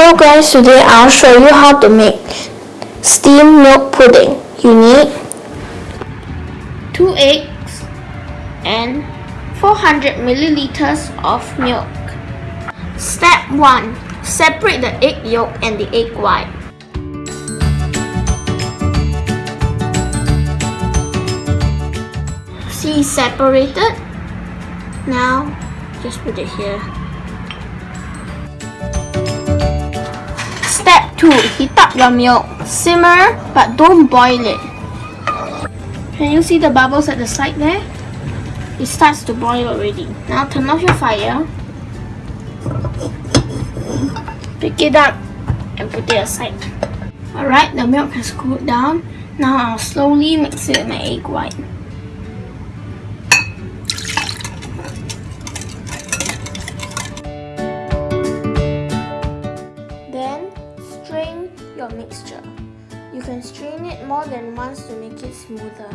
Hello guys, today I'll show you how to make steamed milk pudding. You need 2 eggs and 400 milliliters of milk. Step 1. Separate the egg yolk and the egg white. See separated? Now just put it here. Step 2. Heat up your milk. Simmer, but don't boil it. Can you see the bubbles at the side there? It starts to boil already. Now turn off your fire. Pick it up and put it aside. Alright, the milk has cooled down. Now I'll slowly mix it with my egg white. You can strain it more than once to make it smoother.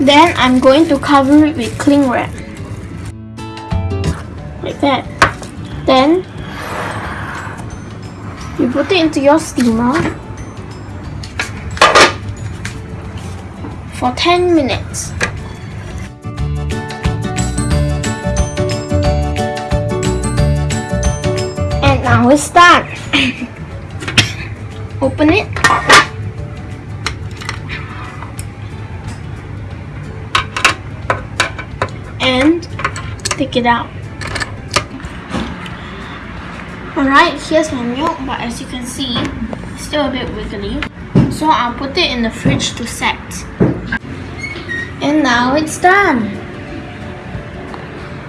Then I'm going to cover it with cling wrap. Like that. Then you put it into your steamer for 10 minutes. Now it's done. Open it. And take it out. Alright, here's my milk, but as you can see, it's still a bit wiggly. So I'll put it in the fridge to set. And now it's done.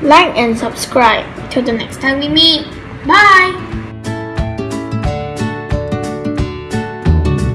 Like and subscribe. Till the next time we meet. Bye!